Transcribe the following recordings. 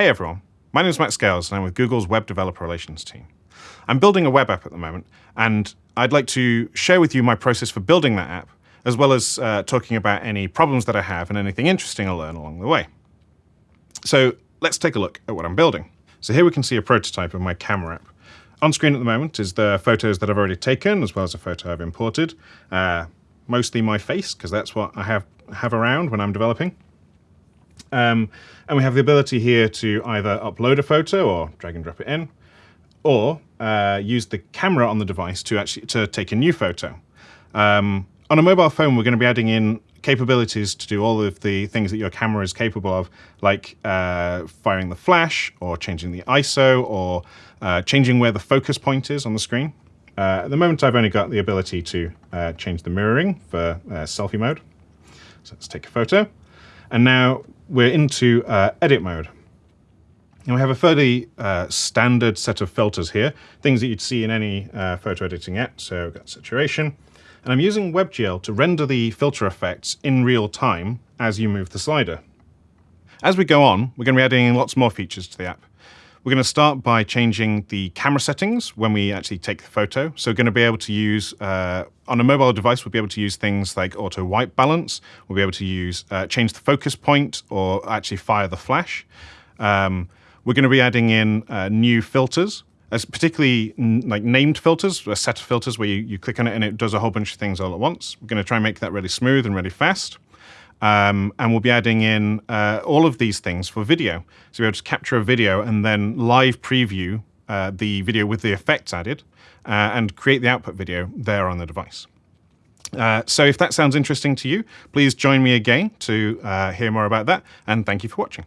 Hey everyone, my name is Matt Scales and I'm with Google's Web Developer Relations team. I'm building a web app at the moment and I'd like to share with you my process for building that app as well as uh, talking about any problems that I have and anything interesting I learn along the way. So let's take a look at what I'm building. So here we can see a prototype of my camera app. On screen at the moment is the photos that I've already taken as well as a photo I've imported. Uh, mostly my face because that's what I have, have around when I'm developing. Um, and we have the ability here to either upload a photo or drag and drop it in, or uh, use the camera on the device to actually to take a new photo. Um, on a mobile phone, we're going to be adding in capabilities to do all of the things that your camera is capable of, like uh, firing the flash, or changing the ISO, or uh, changing where the focus point is on the screen. Uh, at the moment, I've only got the ability to uh, change the mirroring for uh, selfie mode. So let's take a photo. And now we're into uh, edit mode. And we have a fairly uh, standard set of filters here, things that you'd see in any uh, photo editing app. So I've got saturation. And I'm using WebGL to render the filter effects in real time as you move the slider. As we go on, we're going to be adding lots more features to the app. We're going to start by changing the camera settings when we actually take the photo. So we're going to be able to use, uh, on a mobile device, we'll be able to use things like auto white balance. We'll be able to use, uh, change the focus point or actually fire the flash. Um, we're going to be adding in uh, new filters, as particularly like named filters, a set of filters where you, you click on it and it does a whole bunch of things all at once. We're going to try and make that really smooth and really fast. Um, and we'll be adding in uh, all of these things for video. So we'll to capture a video and then live preview uh, the video with the effects added uh, and create the output video there on the device. Uh, so if that sounds interesting to you, please join me again to uh, hear more about that. And thank you for watching.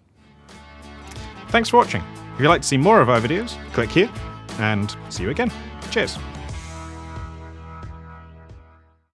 Thanks for watching. If you'd like to see more of our videos, click here and see you again. Cheers.